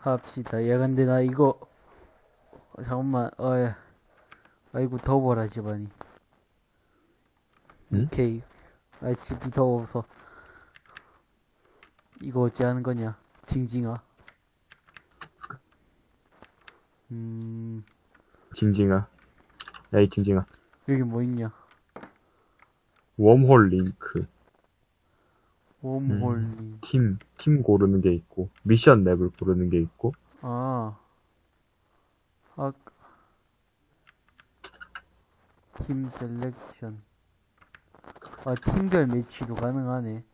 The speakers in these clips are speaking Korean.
합시다. 야, 근데 나 이거, 어, 잠깐만, 어야. 아이고, 더워라, 집안이. 응? 오케이. 아, 집이 더워서. 이거 어찌 하는 거냐? 징징아. 음, 징징아. 야, 이 징징아. 여기 뭐 있냐? 웜홀 링크. 웜홀리. 팀, 팀 고르는 게 있고, 미션 map을 고르는 게 있고, 아. 아. team selection. 아, 팀별 매치도 가능하네.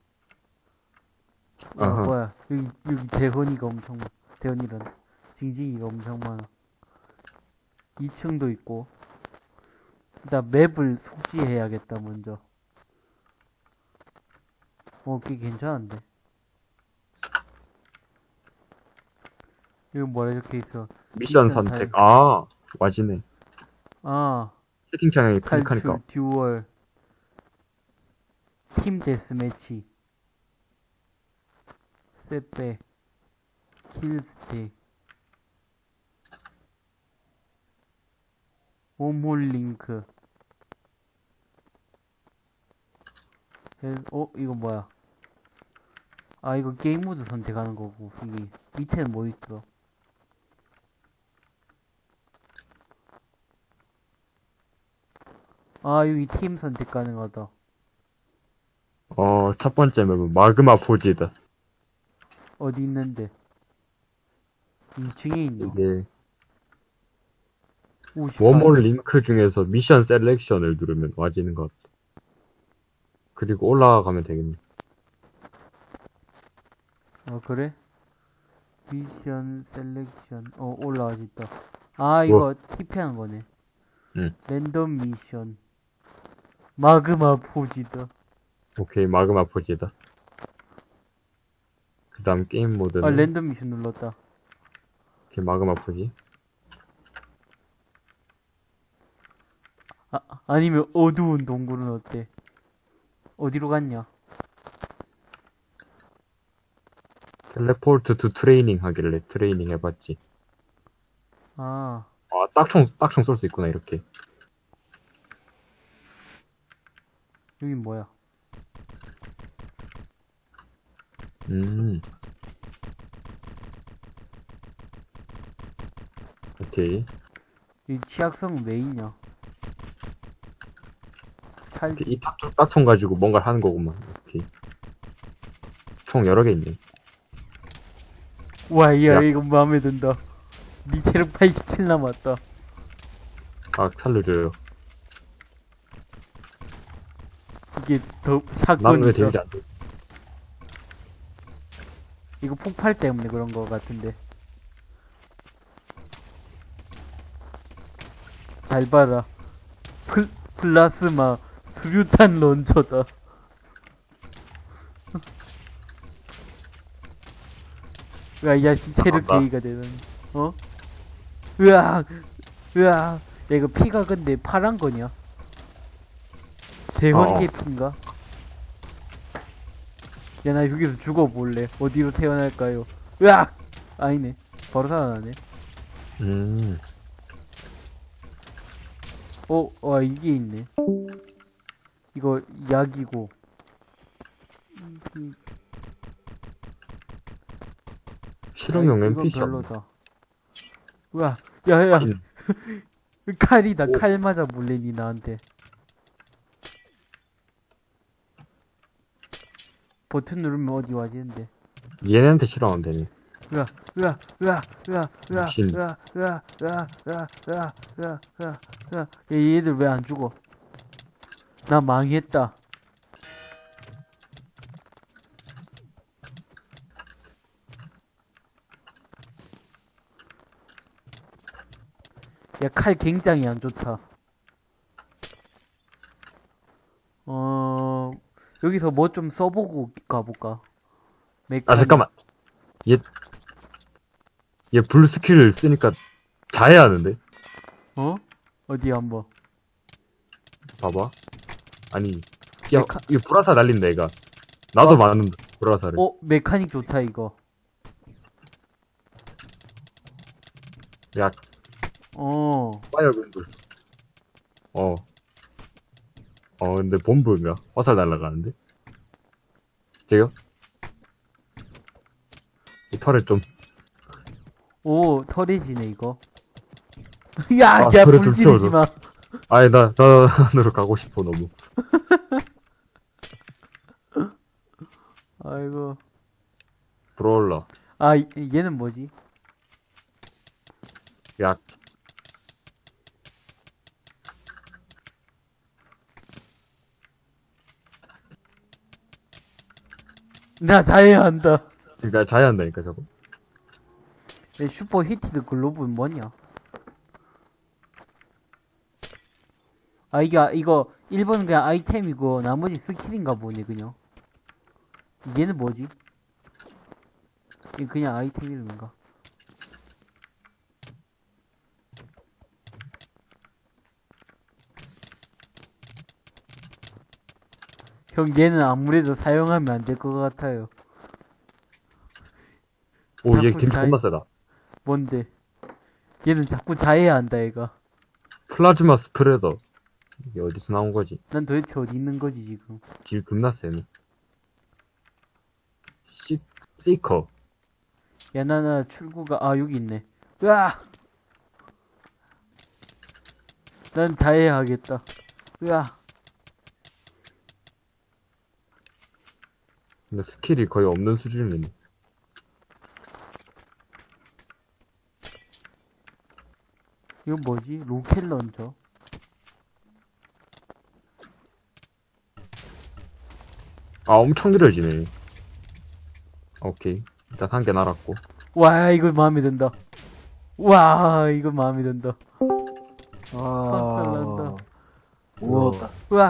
아, 아하. 뭐야. 여기, 여기 대헌이가 엄청, 많- 대헌이란, 징징이가 엄청 많아. 2층도 있고. 일단 map을 숙지해야겠다, 먼저. 어, 꽤 괜찮은데. 이거 뭐라 이렇게 있어. 미션 선택. 아, 와지네. 아, 채팅창에 클릭하니까. duel, team deathmatch, setback, kill stick, wormhole link. 어, 이거 뭐야? 아, 이거 게임 모드 선택하는 거고, 여기 밑에는 뭐 있어? 아, 여기 팀 선택 가능하다. 어, 첫 번째 맵은 Magma Forge다. 어디 있는데? 2층에 있노? 이게, 54. wormhole link 중에서 mission selection을 누르면 와지는 것 같아. 그리고 올라가면 되겠네. 어, 그래? mission selection. 어, 올라와 있다. 아, 이거 TP한 거네. 응. random mission. Magma Forge다. 오케이, Magma Forge다. 그 다음 게임 모드는, 아, random mission 눌렀다. 오케이, Magma Forge. 아, 아니면 어두운 동굴은 어때? 어디로 갔냐? teleport to training 하길래 트레이닝 해봤지. 아, 아, 딱총, 딱총 쏠 수 있구나, 이렇게. 여긴 뭐야? 음. 오케이. 이 취약성은 왜 있냐? 찰, 이렇게 이 딱총, 딱총 가지고 뭔가를 하는 거구만. 오케이. 총 여러 개 있네. 와, 야, 야. 이거 마음에 든다. 니 체력 87 남았다. 아, 살려줘요. 이게 더. 데미지 안 돼? 이거 폭발 때문에 그런 거 같은데. 잘 봐라. 플, 플라스마 수류탄 런처다. 야, 이 자식 체력. 게이가 되는. 어? 으악! 으악! 야, 이거 피가 근데 파란 거냐? 대원계 어. 피인가? 야, 나 여기서 죽어볼래. 어디로 태어날까요? 으악! 아니네. 바로 살아나네. 음. 어, 와, 이게 있네. 이거 약이고. 이- 실험용 NPC 없네. 별로다. 우와, 야, 야, 음. 칼이다. 칼 맞아 몰래 니 나한테. 버튼 누르면 어디 와지는데. 얘네한테 실험하면 되네. 으아, 으아, 으아, 으아, 으아. 으아, 으아, 으아, 으아, 으아, 으아, 으아, 얘들 왜 안 죽어? 나 망했다. 야, 칼 굉장히 안 좋다. 어, 여기서 뭐 좀 써보고 가볼까? 아. 잠깐만. 얘, 얘 불 skill을 쓰니까 자해야 하는데? 어? 어디 한번. 봐봐. 아니, 야, mecha- 이거 불화살 날린다, 얘가. 나도 어? 많은데, 불화살을. 어, mechanic 좋다, 이거. 야, 어. 파이어밴도 있어. 어. 어, 근데 본부인가? 화살 날아가는데? 제요? 이 털에 좀, 오, 털이 지네, 이거. 야, 아, 야, 불좀 지르지. 마. 아니, 나, 나, 안으로 가고 싶어, 너무. 아이고. 브롤러. 아, 이- 얘는 뭐지? 약. 나 자해한다. 그니까 자해한다니까, 저거. 내 super heated glove는 뭐냐? 아, 이게, 이거, 1번은 그냥 아이템이고, 나머지 skill인가 보네, 그냥. 얘는 뭐지? 이 그냥 아이템 이름인가? 형, 얘는 아무래도 사용하면 안 될 것 같아요. 오, 얘 자꾸 김 자해- 존나 세다. 뭔데? 얘는 자꾸 자해야 한다, 얘가. 플라즈마 스프레더. 이게 어디서 나온 거지? 난 도대체 어디 있는 거지, 지금. deal 겁나 세네. 시, seeker. 야, 나, 나 출구가, 아, 여기 있네. 으아! 난 자해하겠다. 으아! 근데 skill이 거의 없는 수준이네. 이거 뭐지? rocket launcher? 아, 엄청 느려지네. 오케이. 일단 한 개 날았고. 와, 이거 마음에 든다. 와, 이거 마음에 든다. 아, 난다. 우웠다. 으아!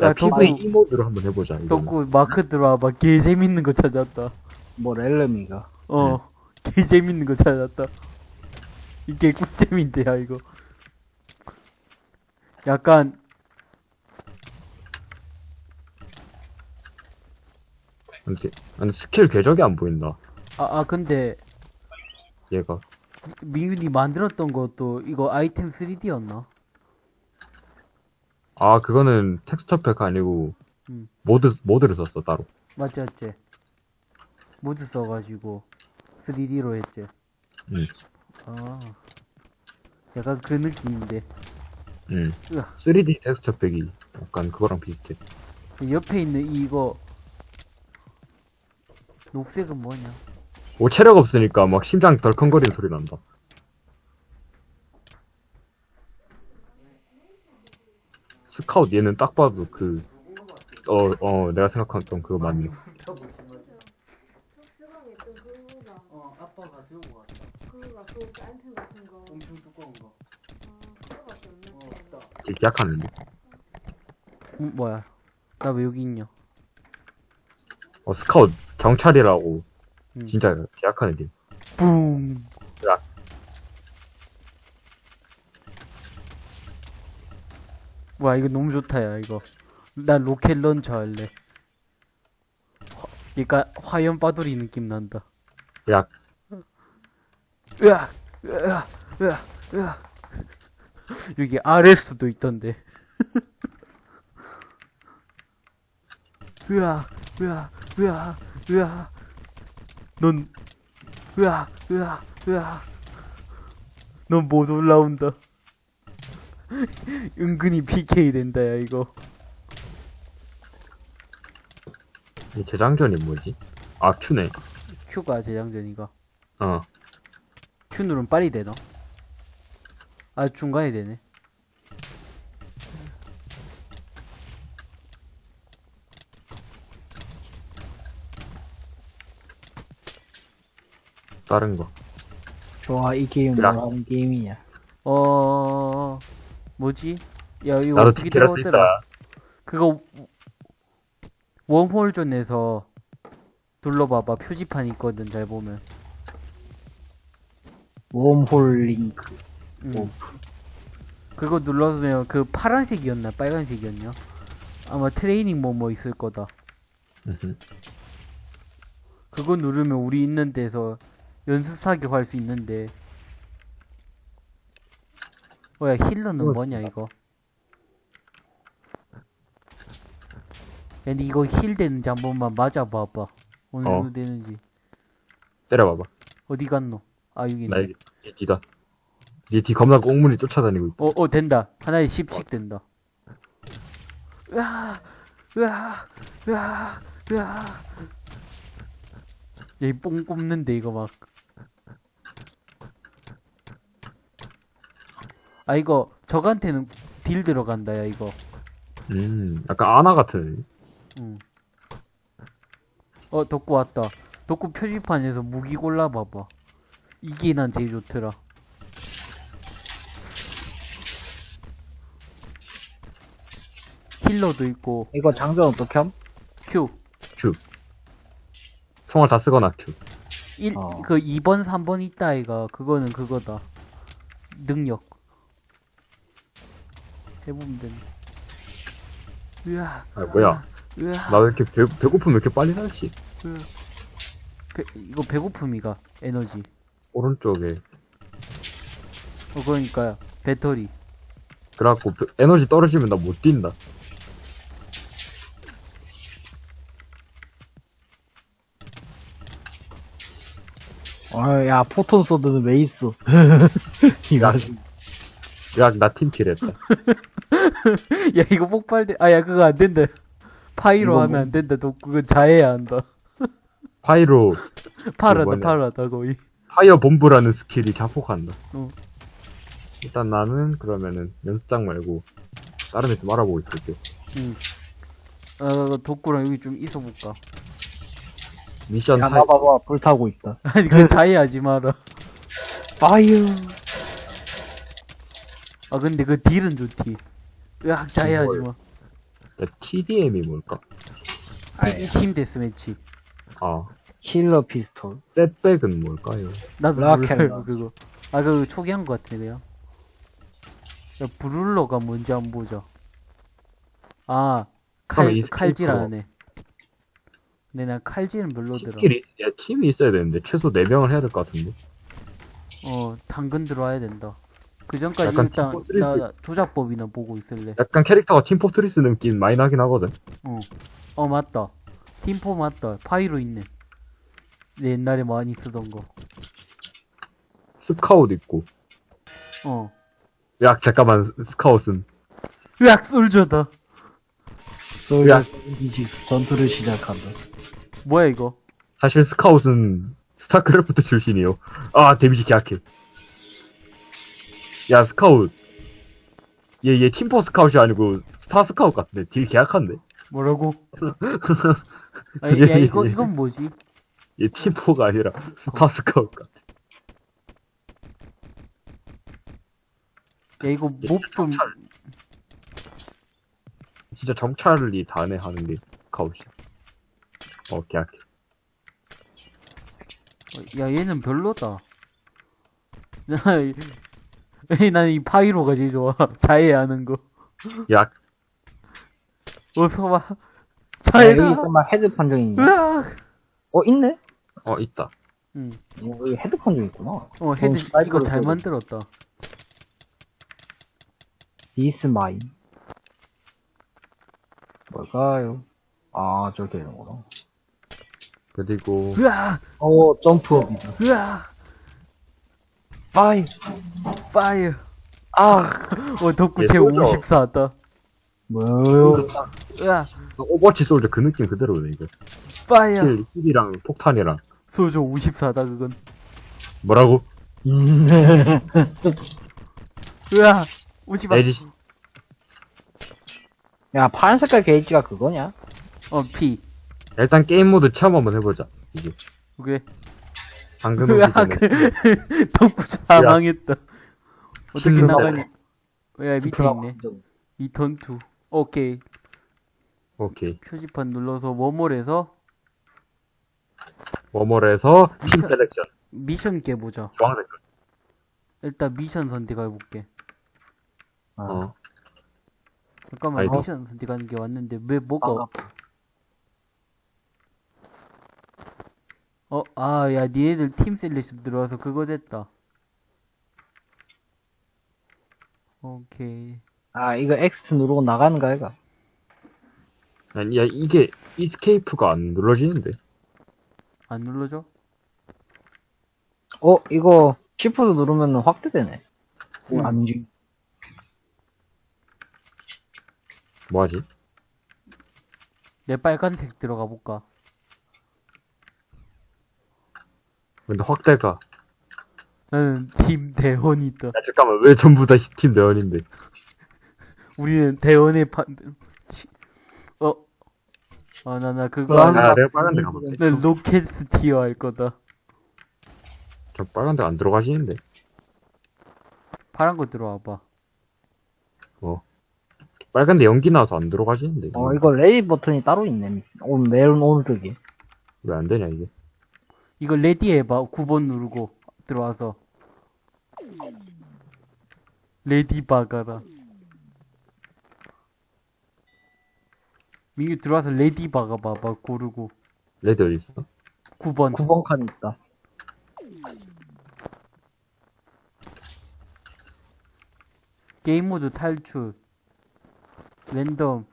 야, 야, 덕구, PV 이 모드로 한번 해보자. 덕구, 마크 들어와봐. 개 재밌는 거 찾았다. 뭐 렐렘인가? 어, 개 재밌는 거 찾았다. 이게 꿀잼인데야, 이거. 약간, 근데, 아니, 스킬 궤적이 안 보인다. 아, 아, 근데, 얘가. 민균이 만들었던 것도 이거 아이템 3D였나? 아, 그거는 texture pack 아니고, 음. 모드, 모드를 썼어, 따로. 맞지, 맞지? 모드 써가지고 3D로 했지. 응. 아, 약간 그 느낌인데. 응. 으아. 3D 텍스처 팩이 약간 그거랑 비슷해. 옆에 있는 이거, 녹색은 뭐냐? 오, 체력 없으니까 막 심장 덜컹거리는 소리 난다. 스카웃 얘는 딱 봐도 그, 어, 어, 내가 생각했던 그거 맞네. 되게 약하는데. 음, 뭐야? 나 왜 여기 있냐? 어, 스카웃 경찰이라고. 음. 진짜 약한 애들. 뿡! 야. 와, 이거 너무 좋다, 야, 이거. 난 rocket launcher 할래. 화, 그니까, 화염 빠돌이 느낌 난다. 약, 으악! 으악! 으악! 으악! 여기 RS도 있던데. 으악! 으악! 으악! 으악! 넌, 으악! 으악! 으악! 넌못 올라온다. 은근히 PK 된다, 야, 이거. 이 재장전이 뭐지? 아, 큐네. Q가 재장전이가. 어. Q 누르면 빨리 되나? 아, 중간에 되네. 다른 거. 좋아, 이 게임 야. 뭐라는 게임이냐? 어, 뭐지? 야, 이거 나도 어떻게? 있다. 그거, 웜홀존에서 둘러봐봐. 표지판 있거든, 잘 보면. 웜홀 링크. 응. 오. 그거 눌러주면 그 파란색이었나, 빨간색이었냐? 아마 트레이닝 뭐 뭐 있을 거다. 그거 누르면 우리 있는 데서 연습 사격 할 수 있는데, 뭐야, 힐러는 그거 뭐냐, 이거? 야, 근데 이거 힐 되는지 한 번만 맞아봐봐. 어느 어. 정도 되는지. 때려봐봐. 어디 갔노? 아, 여기 있네. 나 여기 뒤- 뒤다. 뒤, 뒤 겁나 꽁무니 쫓아다니고 있다. 어, 어, 된다. 하나에 10씩 된다. 으아, 으아, 으아, 으아. 얘뽕 뽑는데, 이거 막. 아, 이거, 적한테는 deal 들어간다, 야, 이거. 음, 약간 아나 같은. 응. 어, 덕구 왔다. 덕구 표지판에서 무기 골라봐봐. 이게 난 제일 좋더라. healer도 있고, 이거 장전 어떻게 함? 큐. 큐. 총알 다 쓰거나 Q. 1, 어. 그 2번, 3번 있다, 아이가. 그거는 그거다. 능력. 해보면 된다. 으아, 아, 뭐야. 으아, 나왜 이렇게 배, 배고프면 왜 이렇게 빨리 살지? 으아. 배, 이거 배고픔이가, 에너지. 오른쪽에. 어, 그러니까요. 배터리. 그래갖고 배- 에너지 떨어지면 나 못 뛴다. 어, 야, photon sword는 왜 있어? 이거. 야, 나 team kill 했다. 야, 이거 폭발돼. 아, 야, 그거 안 된다. Pyro 하면 뭐- 안 된다. 너 그거 자해야 한다. Pyro, 파라다. 파라다, 거의. fire bomb라는 skill이 자폭한다. 어. 일단 나는 그러면은 연습장 말고 다른 애 좀 알아보고 있을게. 응. 어, 덕구랑 여기 좀 있어볼까. 미션 야, 하이, 봐봐봐, 불타고 있다. 아니, 그 자해하지 마라. fire. 아, 근데 그 deal은 좋디. 으악, 자해하지 마. 야, TDM이 뭘까? team, team deathmatch. 아, healer pistol. setback은 뭘까요? 나도 몰라요, 락. 그거. 아, 그거 초기한 것 같은데요. 야, brawler가 뭔지 한번 보자. 아, 칼, 그럼 이 칼질하네. 근데 난 칼질은 별로더라. 팀끼리, 야, 팀이 있어야 되는데, 최소 4명을 해야 될 것 같은데? 어, 당근 들어와야 된다. 그 전까지 약간 일단 Team Fortress. 나 조작법이나 보고 있을래. 약간 캐릭터가 Team Fortress 느낌 많이 나긴 하거든? 어, 어 맞다. 팀포 맞다. Pyro 있네. 내 옛날에 많이 쓰던 거. 스카웃 있고. 어. 야, 잠깐만, 스카웃은. 으악 솔저다. 야. 솔저 이지 전투를 시작한다. 뭐야 이거? 사실 스카웃은 스타크래프트 출신이요. 아, 데미지 개약해. 야, 스카웃. 얘, 얘 팀포 스카웃이 아니고 스타 스카웃 같은데. deal 개약한데? 뭐라고? 아, 야 이거 이건 뭐지? 얘 팀포가 아니라 스타 스카웃 같아. 야 이거 얘 목좀 정찰. 진짜 정찰이 다네 하는 게 스카웃이야. 어, 개약해. 야 얘는 별로다. 나난이 파이로가 제일 좋아. 자해하는 거. 야, 어서 와. 야, 자해다. 여기 정말 헤드 판정이 있네. 으악. 어, 있네? 어, 있다. 응. 어, 여기 헤드 판정 있구나. 어 헤드 이거 잘 써도 만들었다. 디스 마인. 뭘까요? 아, 저렇게 되는구나. 그리고, 으악. 어, 점프업이다. 으악. 파이. 파이어. 아, 어 덕구 얘제 솔저. 54다. 뭐요? 으악. 오버워치 솔저 그 느낌 그대로네, 이거. fire. heal, heal이랑 폭탄이랑. 소조 54다 그건. 뭐라고? 오지 마. 에지, 야, 파란 색깔 게이지가 그거냐? 어 피. 일단 게임 모드 체험 한번 해보자. 이게. 그래. 방금 으악. 오기 전에. 덕구 사망했다. 어떻게. 나가니? 야 밑에 있네. 판정. return to. 오케이. 오케이. 표지판 눌러서 워몰에서 워머에서 팀 미션- selection. 미션 깨보자. 주황색. 일단 미션 선택해볼게. 아, 어. 잠깐만 아이고. 미션 선택하는 게 왔는데 왜 뭐가 반갑다. 어, 아, 야, 니네들 team selection 들어와서 그거 됐다. 오케이. 아, 이거 X 누르고 나가는 거 아이가? 아니, 야, 이게, 이스케이프가 안 눌러지는데. 안 눌러줘? 어, 이거 Shift 누르면 확대되네. 음. 안 움직. 뭐하지? 내 빨간색 들어가 볼까? 근데 확대가. 나는 팀 대원이다. 야, 잠깐만, 왜 전부 다 팀 대원인데? 우리는 대원의 판, 치... 어? 아, 나, 나 그거, 아, 안- 야, 내가 빨간데 가볼게. 난 rocketeer 할 거다. 저 빨간데 안 들어가시는데? 파란 거 들어와봐. 빨간데 연기 나와서 안 들어가시는데? 어, 이거 ready 버튼이 따로 있네. 오늘 메론 오늘득이. 왜 안 되냐, 이게? 이거 ready 해봐. 9번 누르고 들어와서. ready 박아라. 민규 들어와서 ready 박아봐봐. 고르고. ready 어딨어? 9번. 9번 칸 있다. 게임 모드 탈출. 랜덤.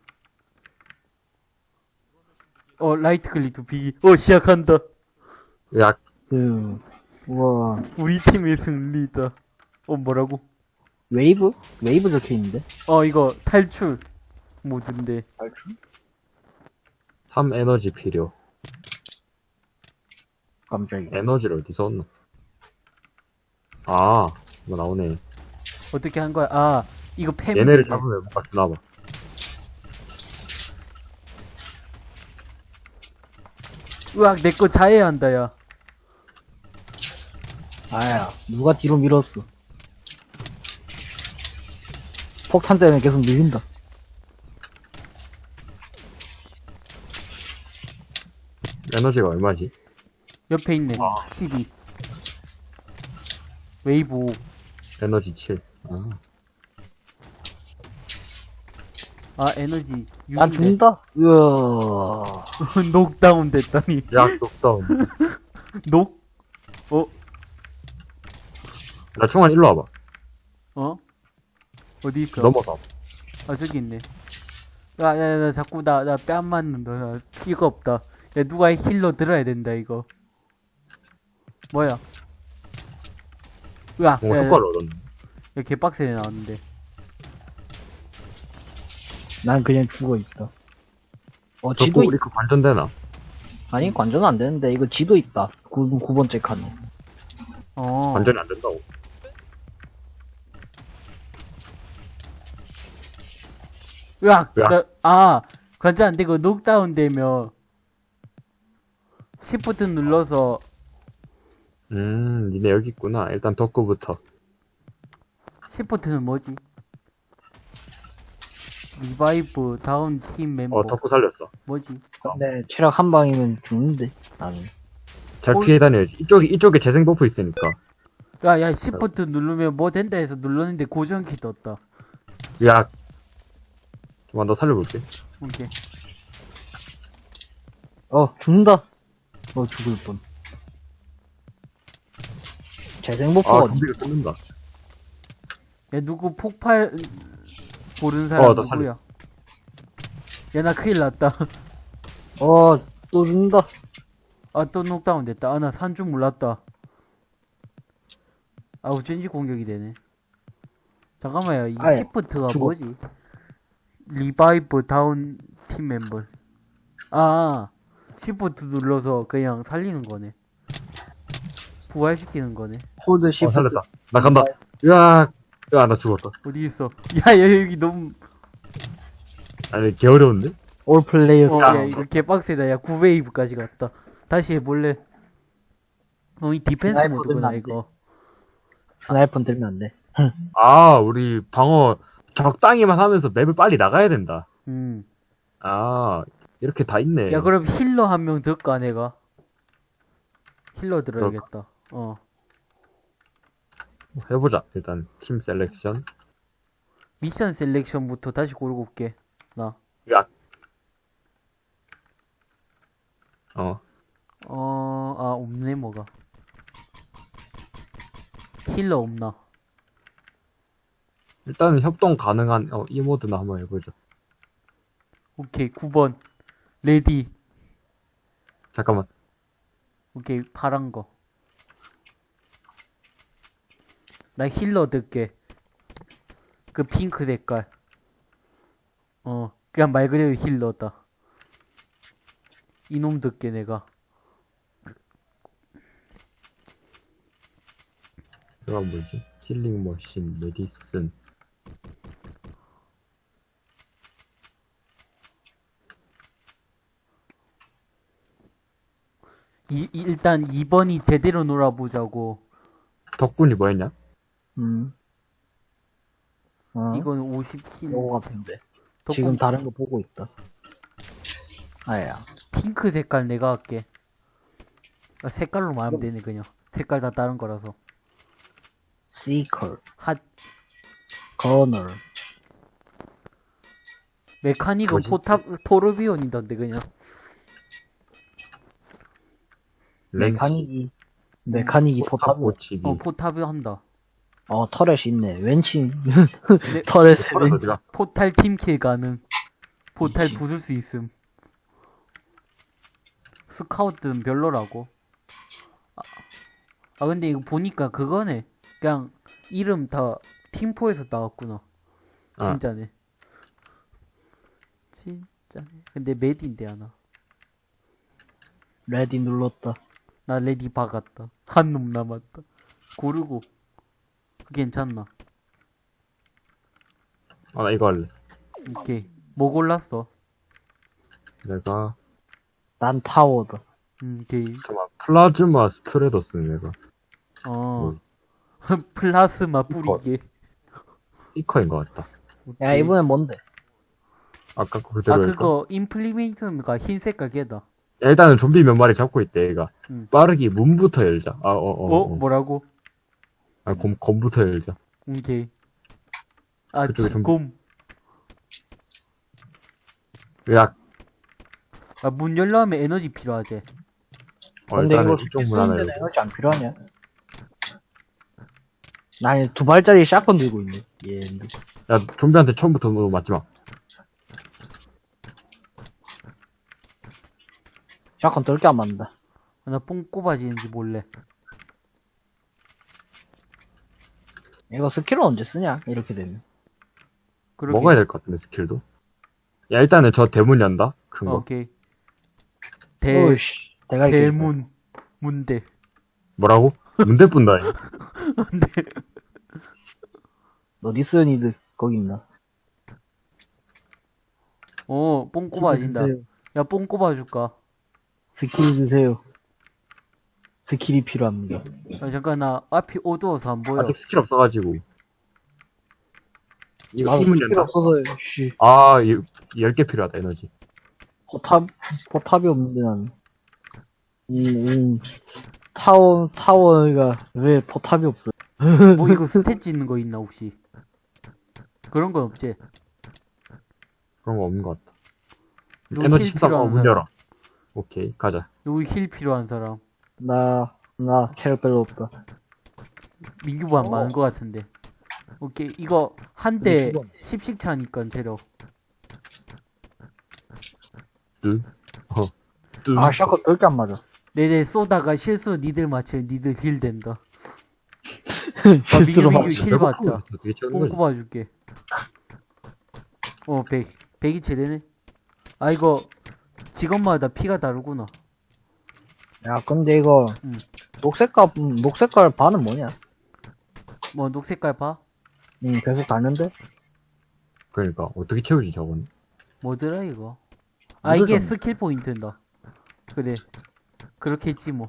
어, right click to begin. 어, 시작한다. 야, 그, 우와. 우리 팀의 승리다. 어, 뭐라고? 웨이브? 웨이브 적혀 있는데? 어, 이거 탈출 모드인데. 3 에너지 필요. 깜짝이야. 에너지를 어디서 얻나? 아, 이거 나오네. 어떻게 한 거야? 아, 이거 팸. 얘네를 잡으면 뭔가 주나봐. 으악, 내 거 자해야 한다, 야. 아야, 누가 뒤로 밀었어. 폭탄 때문에 계속 밀린다. 에너지가 얼마지? 옆에 있네. 12. 웨이브 5. 에너지 7. 아, 아, 에너지 6. 난 죽는다? 으아. 녹다운 됐다니. 야, 녹다운. 녹? 어? 나 충환 일로 와봐. 어? 어디 있어? 넘어서. 아, 저기 있네. 야, 야, 야, 나 자꾸 나, 나 뺨 맞는다. 나 피가 없다. 야, 누가 힐러 들어야 된다, 이거. 뭐야? 으악, 뭔가 야, 야, 효과를 얻었네. 야, 개빡세게 나왔는데. 난 그냥 죽어 있다. 어, 저 지도 있... 우리 그 관전되나? 아니, 관전은 안 되는데, 이거 지도 있다. 9, 구번째 칸에. 어. 관전이 안 된다고. 으악! 으악. 나, 아! 관전 안 되고 녹다운 되면 시프트 눌러서 음, 니네 여기 있구나. 일단 덕구부터. 시프트는 뭐지? revive down team member 어, 덕구 살렸어. 뭐지? 근데 체력 한 방이면 죽는데, 나는. 잘 홀- 피해 다녀야지. 이쪽에, 이쪽에 재생 buff 있으니까. 야, 야, 시프트 누르면 뭐 된다 해서 눌렀는데 고정키 떴다. 야. 좀만 더 살려볼게. 오케이. 어, 죽는다. 어, 죽을 뻔. 재생버프 아, 어 좀비가 끊는다. 야, 누구 폭발 고른 사람 어, 나 누구야? 야, 나 큰일 났다. 어, 또 죽는다. 아, 또 녹다운 됐다. 아, 나 산 줄 몰랐다. 아, 어쩐지 공격이 되네. 잠깐만요. 이 아예, 시프트가 죽어. 뭐지? revive down team member. 아, 시프트 눌러서 그냥 살리는 거네. 부활시키는 거네. 어, 시프트. 살렸다. 나 간다. 으악. 야, 나 죽었다. 어디 있어? 야, 야, 여기 너무, 아니, 개 어려운데? all player 어, 야. 야, 이거 개빡세다. 야, 9웨이브까지 갔다. 다시 해볼래? 어, 이 디펜스 모드구나, 이거. sniper는 들면 안 돼. 아, 우리 방어 적당히만 하면서 맵을 빨리 나가야 된다. 음. 아, 이렇게 다 있네. 야, 그럼 healer 한 명 들까, 내가? healer 들어야겠다. 어. 해보자. 일단, team selection. mission selection부터 다시 고르고 올게. 나. 야. 어. 어, 아, 없네, 뭐가. healer 없나? 일단은 협동 가능한 어, 이 모드나 한번 해보죠. 오케이 9번 ready 잠깐만. 오케이 파란 거. 나 healer 들게. 그 핑크 색깔. 어 그냥 말 그대로 힐러다. 이놈 듣게 내가. 제가 뭐지? 힐링 머신, 메디슨. 이, 이- 일단 2번이 제대로 놀아보자고. 덕분이 뭐였냐? 음. 어? 이건 50킬. 요거 같은데. 덕분 지금 다른 거 보고 있다. 아야. 핑크 색깔 내가 할게. 아, 색깔로 말하면 되네 그냥. 색깔 다 다른 거라서. 시컬, 핫 거널. 메카닉은? 포탑 토르비온이던데 그냥. 메카닉이, 메카닉이 포탑. 고치기. 어 포탑이 한다. 어, 터렛이 있네. 왼치. 네. 터렛, 터렛 왼 어디가? 포탈 팀킬 가능. 포탈 부술 수 있음. 스카우트는 별로라고. 아, 아, 근데 이거 보니까 그거네. 그냥 이름 다 팀포에서 나왔구나. 아. 진짜네. 진짜네. 근데 medic인데 하나. ready 눌렀다. 나 ready 박았다. 한 놈 남았다. 고르고. 괜찮나? 아, 나 이거 할래. 오케이. 뭐 골랐어? 내가, 난 타워다. 음, 오케이. 잠깐만, plasma spreader 쓰는 내가. 어. 플라스마 뿌리게. 스피커인 것 같다. 야, 이번엔 뭔데? 아까 거 아, 그대로 할까? 그거, 임플리메이션가 흰 색깔 걔다. 야, 일단은 좀비 몇 마리 잡고 있대, 얘가. 응. 빠르기 문부터 열자. 아, 어, 어. 어? 어. 뭐라고? 아, 검, 검부터 열자. 오케이. 아, 지금. 야, 아, 문 열려면 에너지 필요하지. 어, 근데 이거 이쪽 문 하나 쓰는데. 에너지 안 필요하냐? 나두 발짜리 샷건 들고 있네. 예. 야, 좀비한테 처음부터 뭐 맞지 마. 샷건 뜰게 안 맞는다. 아, 나뽕 꼽아지는지 몰래. 이거 스킬은 언제 쓰냐? 이렇게 되면. 그러게. 먹어야 될 것 같은데, 스킬도. 야, 일단은 저 대문 연다? 큰 어, 거. 오케이. 대, 오이씨. 대가리 깨진다. 대문. 문대. 뭐라고? 문대 뿐다. 이. 너 니스니드 거기 있나? 어, 뽕 꼽아진다. 야, 뽕 꼽아줄까? 스킬 주세요. 스킬이 필요합니다. 아, 잠깐, 나 앞이 어두워서 안 보여. 아직 스킬 없어가지고. 이거 힘은 스킬. 없어서 씨. 아, 이, 10개 필요하다, 에너지. 포탑 포탑이 없는데 난. 음, 음. 타워 타워가 왜 포탑이 없어? 뭐 이거 stat 찍는 거 있나, 혹시? 그런 건 없지? 그런 거 없는 것 같다. 에너지 heal 13, 어, 문? 열어. 오케이, 가자. 여기 heal 필요한 사람. 나 나 체력 별로 없다. 민규보다 어. 많은 것 같은데. 오케이, 이거 한대 근데 10씩 차니까. 어. 뜨. 아 shotgun 쓸게 안 맞아. 네네, 쏘다가 실수 니들 맞추면 니들 heal 된다. 아, 실수로 민규. 민규 heal 받자. 뽕 거지? 꼽아줄게. 어, 100. 100이 최대네. 아, 이거, 직업마다 피가 다르구나. 야 근데 이거 음. 녹색깔 음, 녹색깔 반은 뭐냐? 뭐, 녹색깔 봐? 음 계속 가는데? 그러니까, 어떻게 채우지, 저건? 뭐더라, 이거? 아, 이게 좀- 스킬 포인트인다. 그래. 그렇게 했지, 뭐.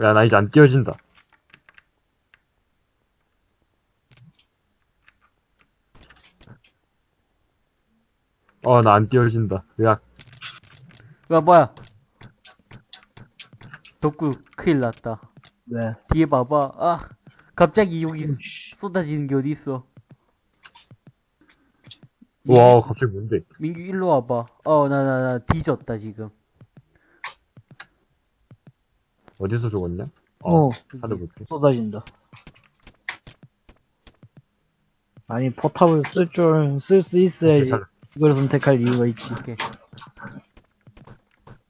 야, 나 이제 안 띄워진다. 어, 나 안 띄워진다. 야, 야, 뭐야. 덕구, 큰일 났다. 왜? 뒤에 봐봐. 아, 갑자기 여기 쏟아지는 게 어딨어. 와, 갑자기 뭔데? 민규 일로 와봐. 어, 나, 나, 나 뒤졌다, 지금. 어디서 죽었냐? 어 찾아볼게. 쏟아진다. 아니, 포탑을 쓸 줄, 쓸 수 있어야지. 괜찮아. 이걸 선택할 이유가 있지. 오케이.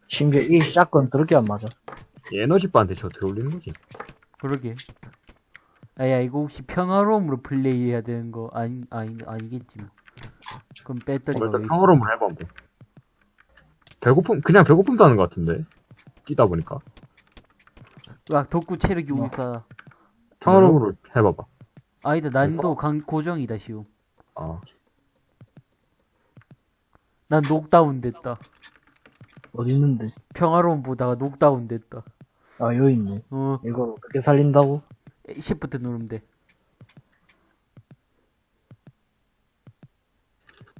심지어 이 샷건 더럽게 안 맞아. 이 에너지바한테 저 어떻게 올리는 거지? 그러게. 아야, 이거 혹시 평화로움으로 플레이해야 되는 거 아니, 아니, 아니겠지 뭐. 그럼 어, 배터리가 일단 왜 있어? 평화로움을 해봐 뭐. 배고픔 그냥 배고픔도 하는 것 같은데 뛰다 보니까 와, 덕구 체력이 뭐. 오니까. 평화로움으로 해봐봐. 아니다, 난도 강, 고정이다, 쉬움. 아 난 녹다운 됐다. 어디 있는데? 평화로움 보다가 녹다운 됐다. 아, 여기 있네. 어, 이걸 어떻게 살린다고? 시프트 누르면 돼.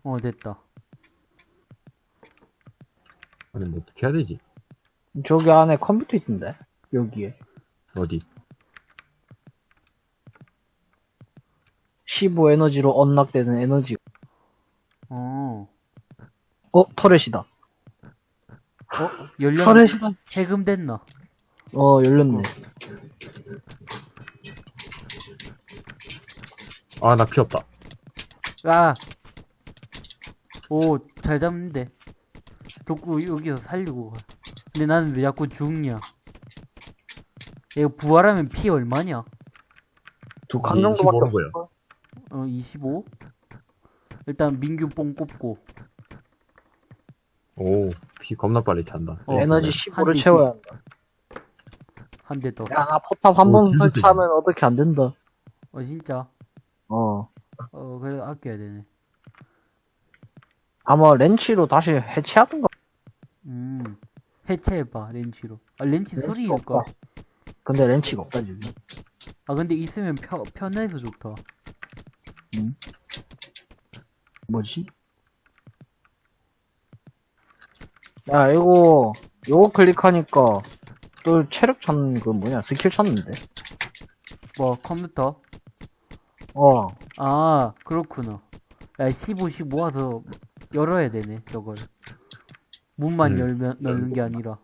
어, 됐다. 아니 뭐 어떻게 해야 되지? 저기 안에 컴퓨터 있던데? 여기에. 어디? 15 에너지로 언락되는 에너지. 어, 어, 터렛이다. 어, 열렸, 터렛이다. 해금 됐나? 어, 열렸네. 아 나 피 없다. 아! 오, 잘 잡는데. 덕구 여기서 살리고 가. 근데 나는 왜 자꾸 죽냐? 이거 부활하면 피 얼마냐? 두칸이 정도밖에 25는 뭐야? 없어. 어, 25? 일단 민규 뽕 꼽고. 오 피 겁나 빨리 찬다. 어, 에너지 한 15를 대씩. 채워야 한다. 한 대 더. 야, 나 포탑 한 오, 번 진짜 설치하면 어떻게 안 된다. 어, 진짜? 어. 어, 그래, 아껴야 되네. 아마 렌치로 다시 해체하던가. 음. 해체해봐, 렌치로. 아, 렌치 렌치가 소리일까? 없다. 근데 렌치가 없다, 지금. 아, 근데 있으면 편, 편해서 좋다. 뭐지? 야, 이거, 요거 클릭하니까, 또 체력 찾는 그 뭐냐, 스킬 찾는데? 뭐, 컴퓨터? 어, 아, 그렇구나. 야, 15, 15 모아서 열어야 되네, 저걸. 문만 음. 열면, 넣는 게 아니라.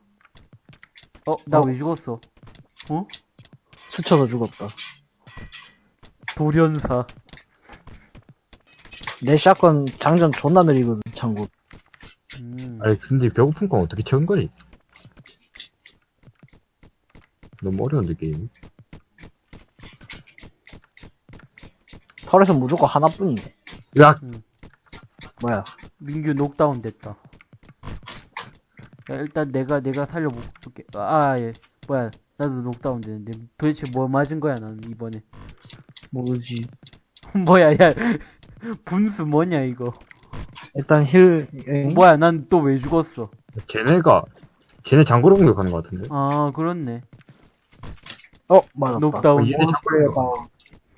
어, 나 어? 왜 죽었어? 어? 스쳐서 죽었다. 돌연사. 내 샷건 장전 존나 느리거든, 참고. 음. 아니 근데 배고픈 건 어떻게 채운 거니? 너무 어려운데 게임. 털에서 무조건 하나뿐이네. 야 뭐야. 민규 녹다운 됐다. 야, 일단 내가, 내가 살려볼게. 아, 예. 뭐야. 나도 녹다운 되는데. 도대체 뭐 맞은 거야, 나는, 이번에. 모르지. 뭐야, 야. 분수 뭐냐, 이거. 일단 heal, 에? 뭐야, 난 또 왜 죽었어? 쟤네가 쟤네 장고로 공격하는 것 같은데. 아, 그렇네. 어, 맞았다. 녹다운. 어, 얘네 어, 플레이어 다운.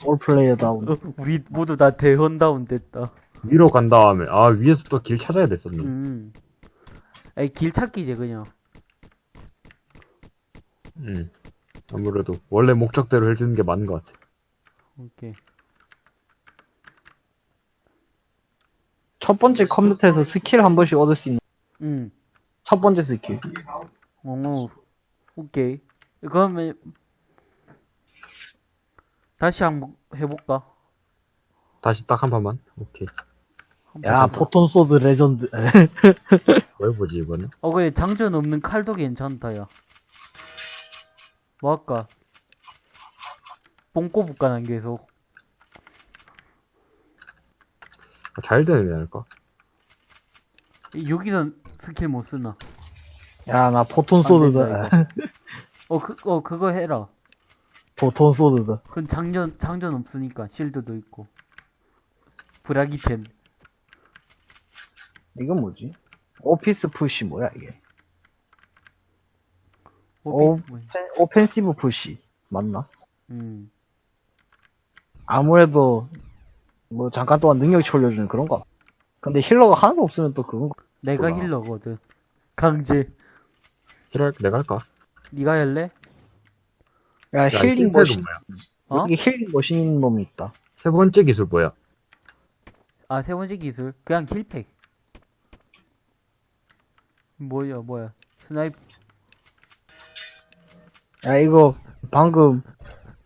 all player down. 어, 우리 모두 다 다운 down 됐다. 위로 간 다음에 아 위에서 또 길 찾아야 됐었네. 음. 아니, 길 찾기지, 그냥. 음. 아무래도 원래 목적대로 해주는 게 맞는 것 같아. 오케이. 첫 번째 컴퓨터에서 스킬 한 번씩 얻을 수 있는 음. 첫 번째 스킬. 어, 오케이. 그러면, 다시 한번 해볼까? 다시 딱 한 판만. 오케이. 야? photon sword legend. 뭐 해보지 이번엔? 어, 그래, 장전 없는 칼도 괜찮다, 야. 뭐 할까? 뽕 꼽을까, 난 계속. 아, 잘 되는 애 할까? 여기선 스킬 못 쓰나? 야, 나 포톤 안 소드다. 어, 그, 어, 그거 해라. 포톤 소드다. 그건 장전, 장전 없으니까, 실드도 있고. 브라기펜. 이건 뭐지? 오피스 푸시 뭐야 이게? 오피스 뭐, 오펜- 오펜시브 푸시 맞나? 음. 아무래도 뭐 잠깐 동안 능력치 올려주는 그런 거. 근데 healer가 하나도 없으면 또 그건 거. 내가 그렇구나. healer거든. 강제. heal할 내가 할까? 니가 할래? 야, 야, healing machine 뭐야? 어? 여기 healing machine 있는 놈이 있다. 세 번째 기술 뭐야? 아, 세 번째 기술. 그냥 heal pack. 뭐야, 뭐야. snipe. 야 이거 방금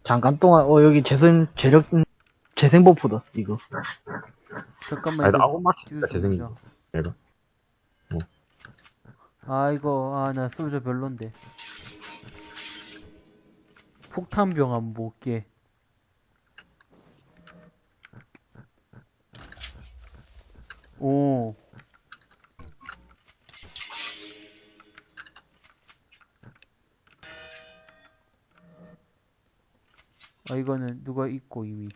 잠깐 동안 어 여기 재선 재력 재생 재생 버프다, 이거. 잠깐만 아니, 나 맞추니까 기술 좀 재생이 보자. 내가. 아 이거 아 나 솔저 별론데 폭탄병 한번 볼게 오 아, 이거는 누가 있고 이미.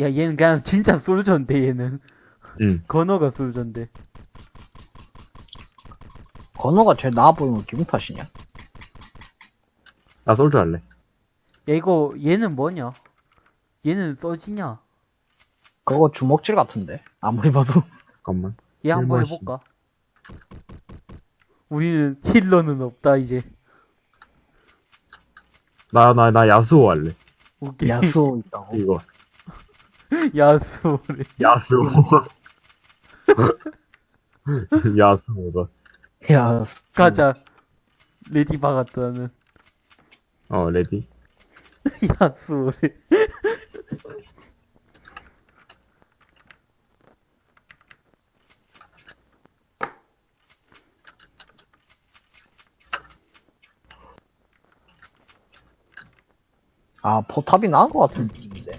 야, 얘는 그냥 진짜 솔저인데, 얘는. 응. 건어가 솔저인데. 건어가 제일 나아 보이는 건 기분 탓이냐? 나 솔드 할래. 야, 이거, 얘는 뭐냐? 얘는 써지냐? 그거 주먹질 같은데. 아무리 봐도. 잠깐만. 얘 한번. 해볼까? 우리는 healer는 없다, 이제. 나, 나, 나 야수호 할래. 오케이. 야수 있다고. 이거. 야수래. 야수호. 야수호다. 야수. 가자. ready 박았다, 나는. 어, ready. 야수래. 아, 포탑이 나은 것 같은 느낌인데.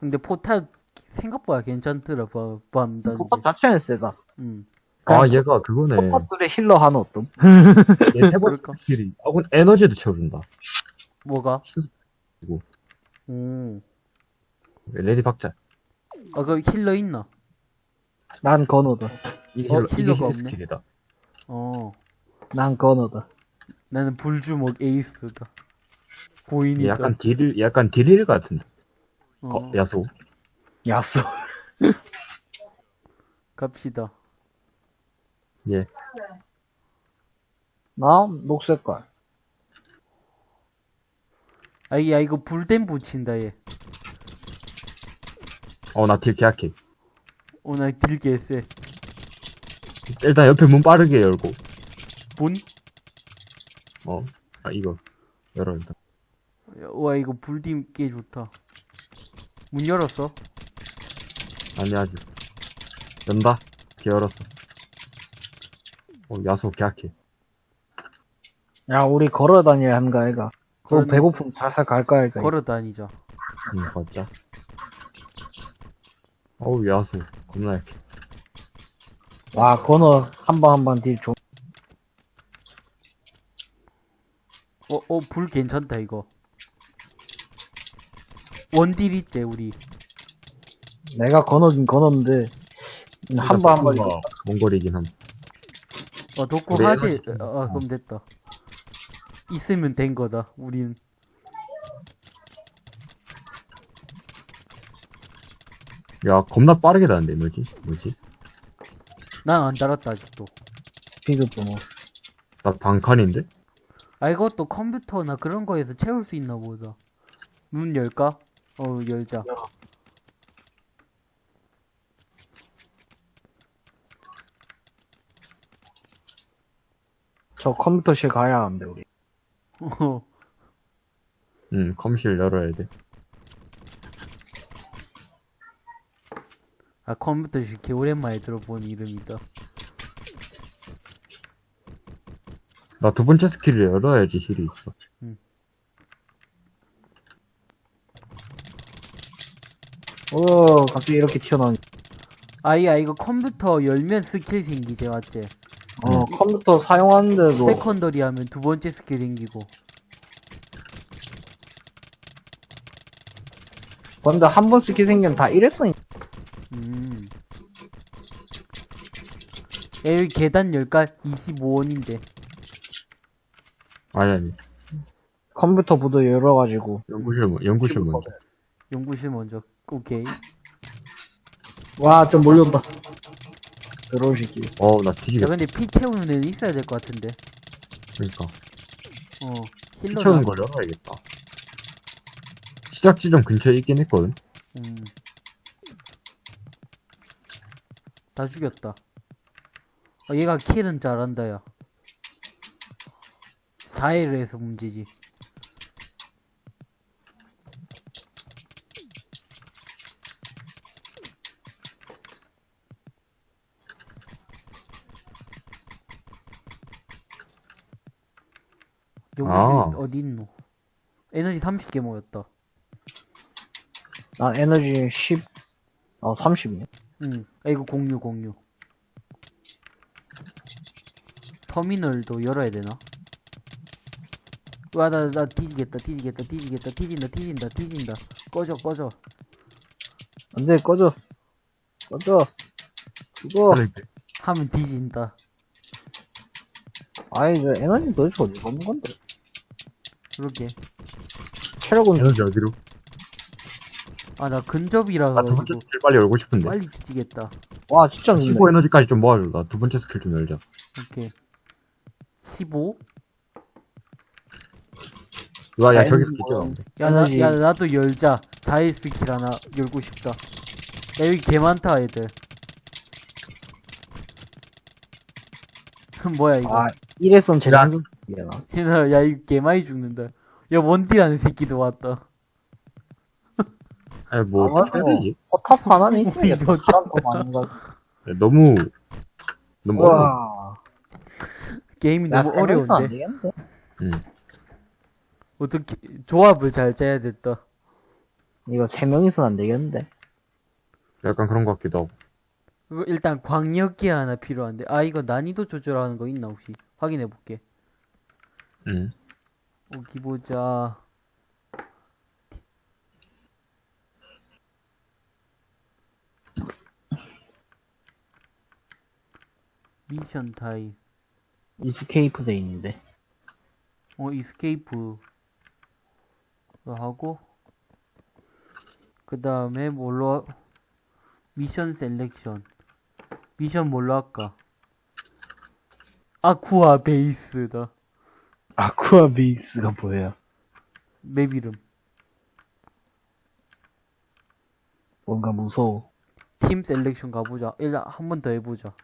근데 포탑 생각보다 괜찮더라, 봐, 밤단. 포탑 자체는 세다. 응. 아, 얘가 그거네. 포탑들의 힐러 하나 어떤? 얘 세번 그럴까? 스킬이. 아군 에너지도 채워준다. 뭐가? 이거. 오. 레디 박자. 아, 그 힐러 있나? 난 건어다. 이게 어, 힐러, 이게 힐러가 힐러 없네. 스킬이다. 어. 난 건어다. 나는 불주먹 에이스다. 얘 보이니까. 약간 딜, 약간 딜일 같은데. 어, 어, 야수. 야수. 갑시다. 예. 나 녹색깔. 아, 야, 이거 불댐 붙인다, 얘. 어, 나딜 계약해. 어, 나 딜게 세. 일단 옆에 문 빠르게 열고. 본? 어. 아, 이거. 열어, 일단. 와, 이거 불딤 꽤 좋다. 문 열었어? 아니, 아직. 연다. 개 열었어. 어, 야수 계약해. 야, 우리 걸어 다녀야 하는 거 아이가? 그럼 걸어- 배고픔 살살 갈까 아이가? 걸어 다니자. 응, 걷자. 어우, 야수. 겁나 약해. 와, 건어 한 번 한 번 딜 좀. 어, 어, 불 괜찮다, 이거. 원딜 있대, 우리. 내가 건어긴 건었는데 한 번한 번. 번. 몽골이긴 함. 어, 덕구 우리 하지? 에너지 좀- 아, 그럼 됐다. 있으면 된 거다, 우린. 야, 겁나 빠르게 다는데, 뭐지? 뭐지? 난 안 달았다, 아직도. 피드 번호. 나 방칸인데? 아, 이것도 컴퓨터나 그런 거에서 채울 수 있나 보다. 문 열까? 어, 열자. 저 컴퓨터실 가야 하는데 우리. 어, 응, 컴실 열어야 돼. 아, 컴퓨터 개 오랜만에 들어본 이름이다. 나 두 번째 스킬을 열어야지 heal이 있어. 어, 갑자기 이렇게 튀어나오니. 아이야, 이거 컴퓨터 열면 스킬 생기지, 맞지? 어, 컴퓨터 사용하는데도 secondary 하면 두 번째 스킬 생기고. 근데 한 번 스킬 생기면 다 이랬어. 음. 야, 여기 계단 열까? 25원인데. 아니, 아니. 컴퓨터 부도 열어가지고. 연구실, 먼- 연구실 먼저. 연구실 먼저. 오케이. 와, 좀 몰려온다. 새끼. 어우, 나 야, 뒤지겠다. 근데 피 채우는 애는 있어야 될 것 같은데. 그러니까. 어. 힐러. 피쳐는 걸 열어야겠다. 시작 지점 근처에 있긴 했거든. 음. 다 죽였다. 어, 얘가 킬은 잘한다, 야. 자해를 해서 문제지. 용실 아. 어디 있노? 에너지 30개 모였다. 난 에너지 10, 어, 30이네. 응. 아, 이거 공유, 공유. 터미널도 열어야 되나? 와, 나, 나 뒤지겠다, 뒤지겠다, 뒤지겠다, 뒤진다, 뒤진다, 뒤진다. 꺼져, 꺼져. 안 돼, 꺼져. 꺼져. 죽어. 하면 뒤진다. 아이, 저 에너지 도대체 어디서 오는 건데? 그러게. 체력은 에너지 어디로? 아, 나 근접이라 아, 두 번째 가지고 스킬 빨리 열고 싶은데. 빨리 뒤지겠다. 와, 진짜 늦네. 15 에너지까지 좀 모아줘. 나 두 번째 스킬 좀 열자. 오케이. 15? 와, 야, 저기서 뭐. 뛰어나온대. 야, 나, 에너지. 야, 나도 열자. 자해 스킬 하나 열고 싶다. 야, 여기 개 많다, 애들. 뭐야, 이거. 아, 이래선 재 장전 이래나? 야, 야, 이거 개 많이 죽는다. 야, 원딜하는 새끼도 왔다. 아니, 뭐, 아, 어떻게 해야. 되지? 포탑 하나는 있어야겠다. 사람 더 많은 거. 야, 너무, 너무 어려워. 우와. 게임이 야, 너무 안 어려운데. 되겠는데? 응. 어떻게, 조합을 잘 짜야 됐다. 이거 세 명이서는 안 되겠는데? 약간 그런 것 같기도 하고. 그거 일단 광역기 하나 필요한데. 아, 이거 난이도 조절하는 거 있나, 혹시? 확인해 볼게. 응. 어기 보자. 미션 타입. escape 돼 있는데. 어, escape. 하고. 그 다음에 뭘로, 하- mission selection. 미션 뭘로 할까? 아쿠아 베이스다. 아쿠아 베이스가 뭐예요? 맵 이름. 뭔가 무서워. team selection 가보자. 일단 한 번 더 해보자.